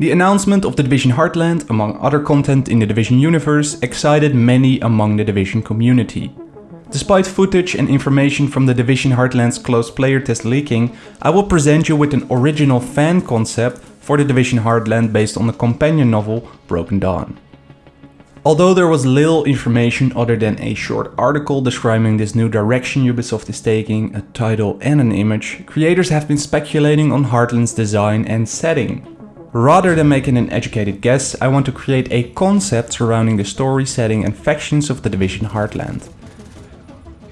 The announcement of The Division Heartland, among other content in the Division universe, excited many among the Division community. Despite footage and information from the Division Heartland's closed player test leaking, I will present you with an original fan concept for the Division Heartland based on the companion novel Broken Dawn. Although there was little information other than a short article describing this new direction Ubisoft is taking, a title and an image, creators have been speculating on Heartland's design and setting. Rather than making an educated guess, I want to create a concept surrounding the story setting and factions of the Division Heartland.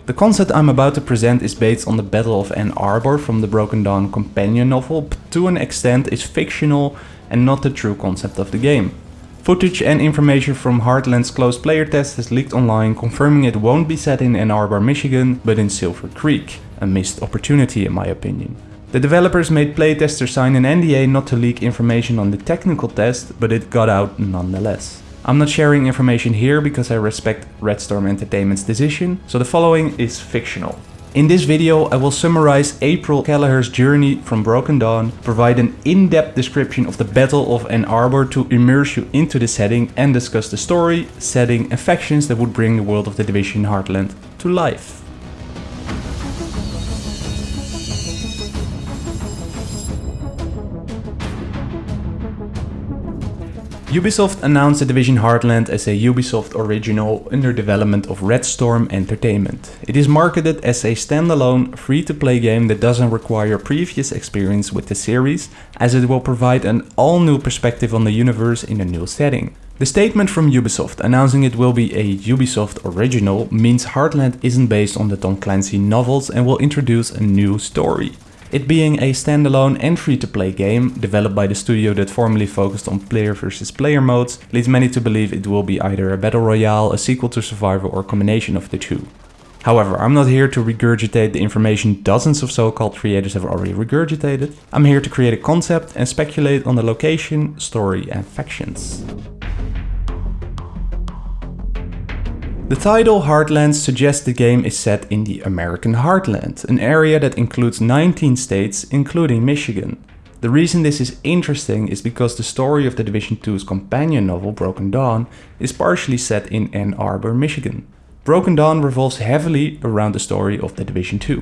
The concept I'm about to present is based on the Battle of Ann Arbor from the Broken Dawn companion novel, but to an extent is fictional and not the true concept of the game. Footage and information from Heartland's closed player test has leaked online confirming it won't be set in Ann Arbor, Michigan, but in Silver Creek. A missed opportunity in my opinion. The developers made playtesters sign an NDA not to leak information on the technical test, but it got out nonetheless. I'm not sharing information here because I respect Red Storm Entertainment's decision, so the following is fictional. In this video I will summarize April Kelleher's journey from Broken Dawn, provide an in-depth description of the Battle of Ann Arbor to immerse you into the setting and discuss the story, setting and factions that would bring the world of the Division Heartland to life. Ubisoft announced The Division Heartland as a Ubisoft original under development of Red Storm Entertainment. It is marketed as a standalone, free-to-play game that doesn't require previous experience with the series, as it will provide an all-new perspective on the universe in a new setting. The statement from Ubisoft announcing it will be a Ubisoft original means Heartland isn't based on the Tom Clancy novels and will introduce a new story. It being a standalone and free-to-play game, developed by the studio that formerly focused on player versus player modes, leads many to believe it will be either a battle royale, a sequel to Survivor or a combination of the two. However, I'm not here to regurgitate the information dozens of so-called creators have already regurgitated. I'm here to create a concept and speculate on the location, story and factions. The title Heartlands suggests the game is set in the American Heartland, an area that includes 19 states including Michigan. The reason this is interesting is because the story of the Division 2's companion novel Broken Dawn is partially set in Ann Arbor, Michigan. Broken Dawn revolves heavily around the story of the Division 2.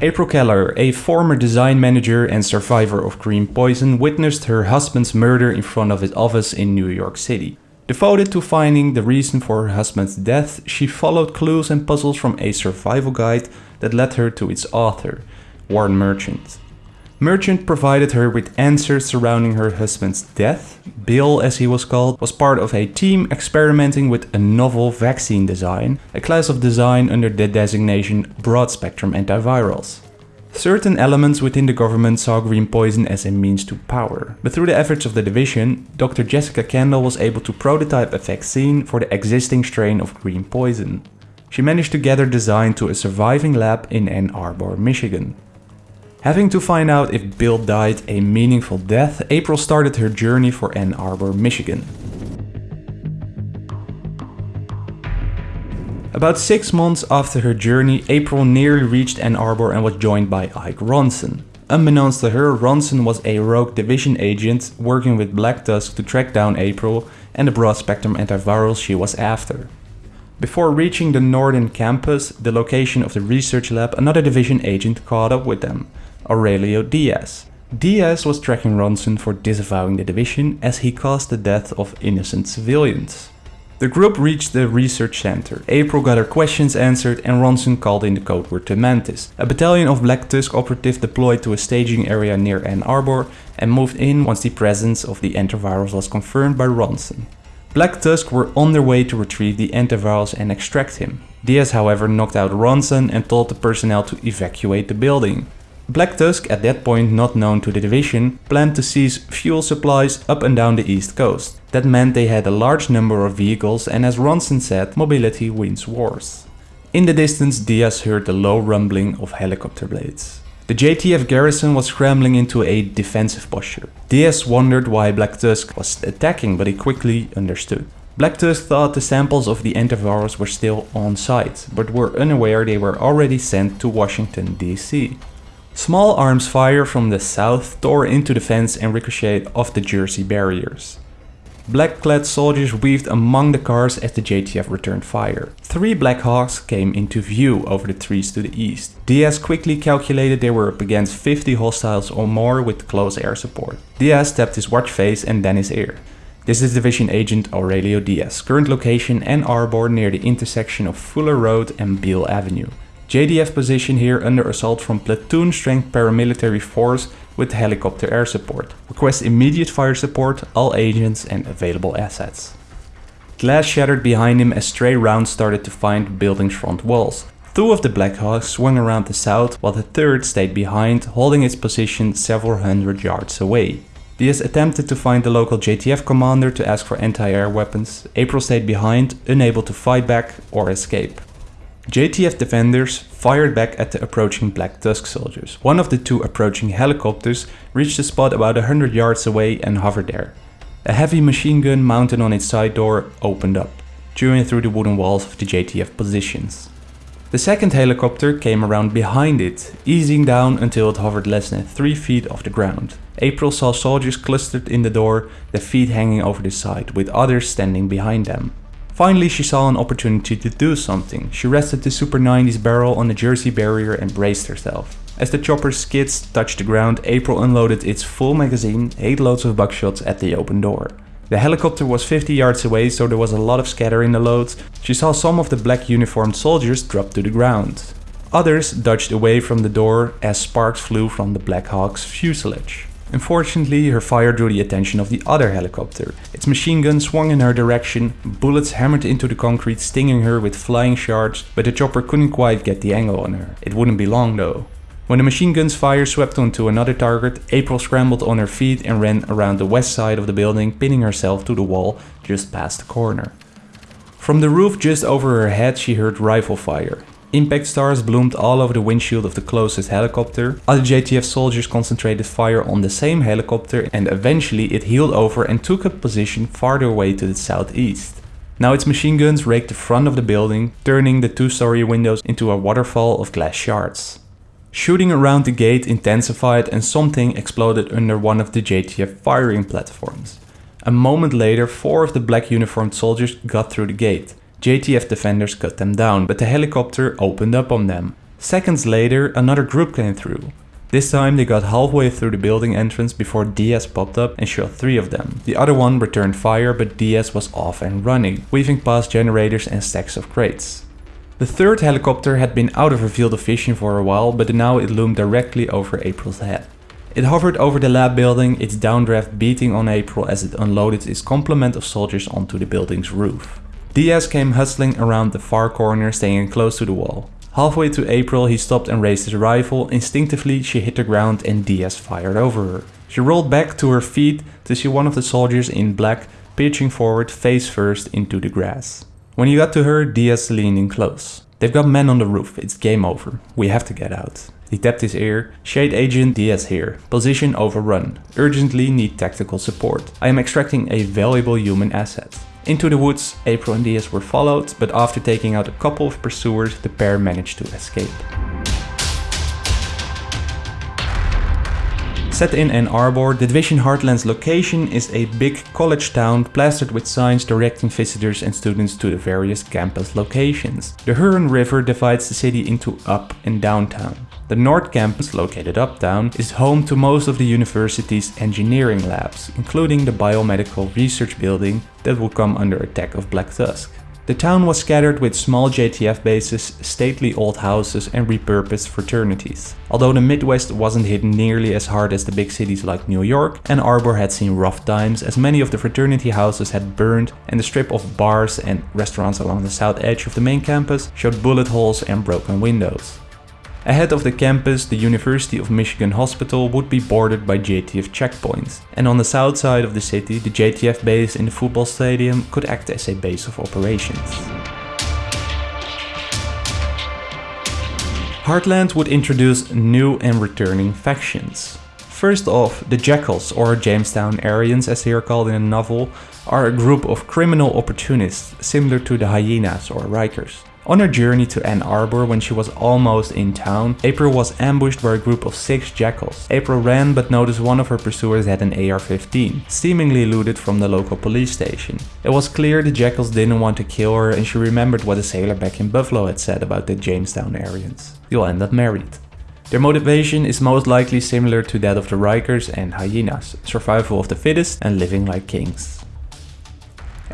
April Kelleher, a former design manager and survivor of Green Poison, witnessed her husband's murder in front of his office in New York City. Devoted to finding the reason for her husband's death, she followed clues and puzzles from a survival guide that led her to its author, Warren Merchant. Merchant provided her with answers surrounding her husband's death. Bill, as he was called, was part of a team experimenting with a novel vaccine design, a class of design under the designation broad-spectrum antivirals. Certain elements within the government saw green poison as a means to power, but through the efforts of the division, Dr. Jessica Kandel was able to prototype a vaccine for the existing strain of green poison. She managed to gather design to a surviving lab in Ann Arbor, Michigan. Having to find out if Bill died a meaningful death, April started her journey for Ann Arbor, Michigan. About six months after her journey, April nearly reached Ann Arbor and was joined by Ike Ronson. Unbeknownst to her, Ronson was a rogue division agent working with Black Tusk to track down April and the broad-spectrum antivirals she was after. Before reaching the northern campus, the location of the research lab, another division agent caught up with them, Aurelio Diaz. Diaz was tracking Ronson for disavowing the division as he caused the death of innocent civilians. The group reached the research center. April got her questions answered and Ronson called in the code word to Mantis, a battalion of Black Tusk operatives deployed to a staging area near Ann Arbor and moved in once the presence of the antivirus was confirmed by Ronson. Black Tusk were on their way to retrieve the antivirus and extract him. Diaz however knocked out Ronson and told the personnel to evacuate the building. Black Tusk, at that point not known to the division, planned to seize fuel supplies up and down the east coast. That meant they had a large number of vehicles and as Ronson said, mobility wins wars. In the distance Diaz heard the low rumbling of helicopter blades. The JTF garrison was scrambling into a defensive posture. Diaz wondered why Black Tusk was attacking but he quickly understood. Black Tusk thought the samples of the antivirus were still on site, but were unaware they were already sent to Washington DC. Small arms fire from the south tore into the fence and ricocheted off the Jersey barriers. Black-clad soldiers weaved among the cars as the JTF returned fire. Three Black Hawks came into view over the trees to the east. Diaz quickly calculated they were up against 50 hostiles or more with close air support. Diaz tapped his watch face and then his ear. This is Division Agent Aurelio Diaz, current location Ann Arbor near the intersection of Fuller Road and Beal Avenue. JTF position here under assault from platoon strength paramilitary force with helicopter air support. Request immediate fire support, all agents and available assets. Glass shattered behind him as stray rounds started to find building's front walls. Two of the Blackhawks swung around the south while the third stayed behind, holding its position several hundred yards away. Diaz attempted to find the local JTF commander to ask for anti-air weapons. April stayed behind, unable to fight back or escape. JTF defenders fired back at the approaching Black Tusk soldiers. One of the two approaching helicopters reached the spot about 100 yards away and hovered there. A heavy machine gun mounted on its side door opened up, chewing through the wooden walls of the JTF positions. The second helicopter came around behind it, easing down until it hovered less than 3 feet off the ground. April saw soldiers clustered in the door, their feet hanging over the side, with others standing behind them. Finally she saw an opportunity to do something. She rested the Super 90s barrel on the Jersey barrier and braced herself. As the chopper's skids touched the ground, April unloaded its full magazine, 8 loads of buckshots at the open door. The helicopter was 50 yards away so there was a lot of scatter in the loads. She saw some of the black uniformed soldiers drop to the ground. Others dodged away from the door as sparks flew from the Black Hawk's fuselage. Unfortunately, her fire drew the attention of the other helicopter. Its machine gun swung in her direction, bullets hammered into the concrete stinging her with flying shards, but the chopper couldn't quite get the angle on her. It wouldn't be long though. When the machine gun's fire swept onto another target, April scrambled on her feet and ran around the west side of the building, pinning herself to the wall just past the corner. From the roof just over her head she heard rifle fire. Impact stars bloomed all over the windshield of the closest helicopter. Other JTF soldiers concentrated fire on the same helicopter and eventually it heeled over and took up position farther away to the southeast. Now its machine guns raked the front of the building, turning the two-story windows into a waterfall of glass shards. Shooting around the gate intensified and something exploded under one of the JTF firing platforms. A moment later, four of the black uniformed soldiers got through the gate. JTF defenders cut them down, but the helicopter opened up on them. Seconds later, another group came through. This time they got halfway through the building entrance before Diaz popped up and shot three of them. The other one returned fire but Diaz was off and running, weaving past generators and stacks of crates. The third helicopter had been out of her field of vision for a while but now it loomed directly over April's head. It hovered over the lab building, its downdraft beating on April as it unloaded its complement of soldiers onto the building's roof. Diaz came hustling around the far corner staying close to the wall. Halfway to April he stopped and raised his rifle, instinctively she hit the ground and Diaz fired over her. She rolled back to her feet to see one of the soldiers in black pitching forward face first into the grass. When he got to her, Diaz leaned in close. They've got men on the roof, it's game over. We have to get out. He tapped his ear. Shade Agent Diaz here. Position overrun. Urgently need tactical support. I am extracting a valuable human asset. Into the woods, April and Diaz were followed, but after taking out a couple of pursuers, the pair managed to escape. Set in Ann Arbor, the Division Heartland's location is a big college town plastered with signs directing visitors and students to the various campus locations. The Huron River divides the city into up and downtown. The North Campus, located uptown, is home to most of the university's engineering labs, including the biomedical research building that will come under attack of Black Tusk. The town was scattered with small JTF bases, stately old houses and repurposed fraternities. Although the Midwest wasn't hit nearly as hard as the big cities like New York, Ann Arbor had seen rough times as many of the fraternity houses had burned and the strip of bars and restaurants along the south edge of the main campus showed bullet holes and broken windows. Ahead of the campus, the University of Michigan Hospital would be bordered by JTF checkpoints, and on the south side of the city, the JTF base in the football stadium could act as a base of operations. Heartland would introduce new and returning factions. First off, the Jackals, or Jamestown Aryans as they are called in the novel, are a group of criminal opportunists similar to the Hyenas or Rikers. On her journey to Ann Arbor when she was almost in town, April was ambushed by a group of six jackals. April ran but noticed one of her pursuers had an AR-15, seemingly looted from the local police station. It was clear the jackals didn't want to kill her and she remembered what a sailor back in Buffalo had said about the Jamestown Aryans. You'll end up married. Their motivation is most likely similar to that of the Rikers and Hyenas, survival of the fittest and living like kings.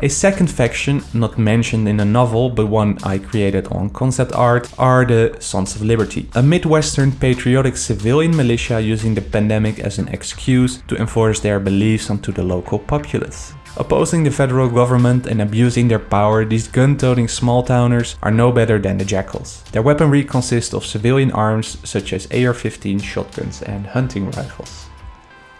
A second faction, not mentioned in the novel but one I created on concept art, are the Sons of Liberty. A Midwestern patriotic civilian militia using the pandemic as an excuse to enforce their beliefs onto the local populace. Opposing the federal government and abusing their power, these gun-toting small-towners are no better than the jackals. Their weaponry consists of civilian arms such as AR-15 shotguns and hunting rifles.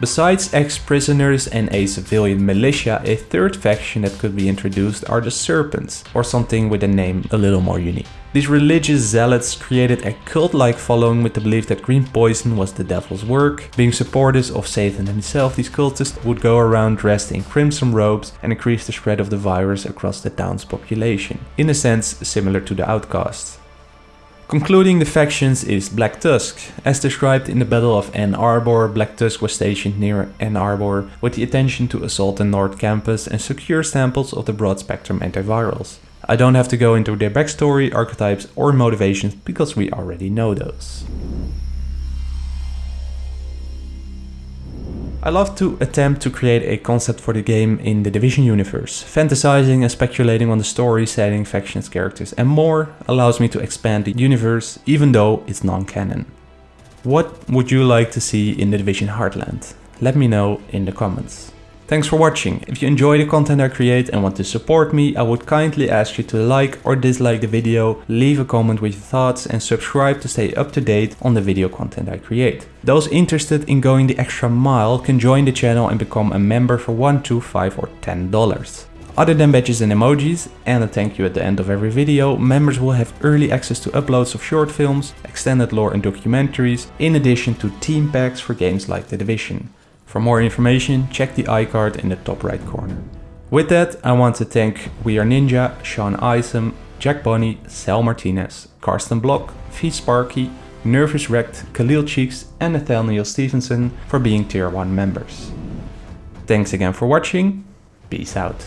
Besides ex-prisoners and a civilian militia, a third faction that could be introduced are the Serpents, or something with a name a little more unique. These religious zealots created a cult-like following with the belief that green poison was the devil's work. Being supporters of Satan himself, these cultists would go around dressed in crimson robes and increase the spread of the virus across the town's population. In a sense, similar to the outcasts. Concluding the factions is Black Tusk. As described in the Battle of Ann Arbor, Black Tusk was stationed near Ann Arbor with the intention to assault the North Campus and secure samples of the broad-spectrum antivirals. I don't have to go into their backstory, archetypes or motivations because we already know those. I love to attempt to create a concept for the game in the Division universe. Fantasizing and speculating on the story, setting, factions, characters and more allows me to expand the universe even though it's non-canon. What would you like to see in the Division Heartland? Let me know in the comments. Thanks for watching. If you enjoy the content I create and want to support me, I would kindly ask you to like or dislike the video, leave a comment with your thoughts and subscribe to stay up to date on the video content I create. Those interested in going the extra mile can join the channel and become a member for 1, 2, 5 or 10 dollars. Other than badges and emojis, and a thank you at the end of every video, members will have early access to uploads of short films, extended lore and documentaries, in addition to team packs for games like The Division. For more information, check the iCard in the top right corner. With that, I want to thank We Are Ninja, Sean Isom, Jack Bonnie, Sal Martinez, Karsten Block, V Sparky, Nervous Wrecked, Khalil Cheeks and Nathaniel Stevenson for being tier 1 members. Thanks again for watching, peace out.